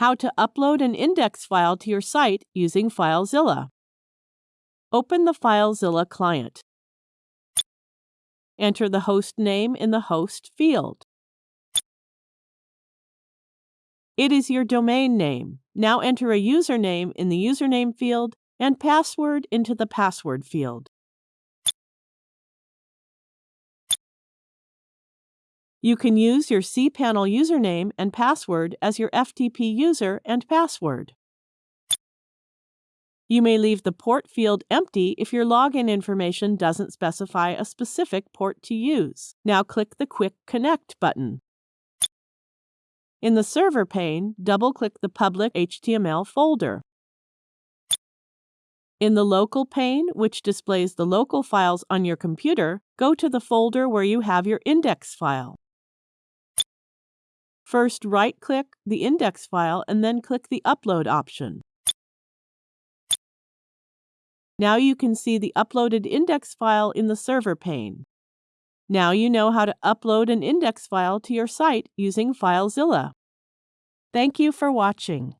How to upload an index file to your site using FileZilla. Open the FileZilla client. Enter the host name in the host field. It is your domain name. Now enter a username in the username field and password into the password field. You can use your cPanel username and password as your FTP user and password. You may leave the port field empty if your login information doesn't specify a specific port to use. Now click the Quick Connect button. In the Server pane, double-click the public HTML folder. In the Local pane, which displays the local files on your computer, go to the folder where you have your index file. First, right-click the index file and then click the Upload option. Now you can see the uploaded index file in the Server pane. Now you know how to upload an index file to your site using FileZilla. Thank you for watching.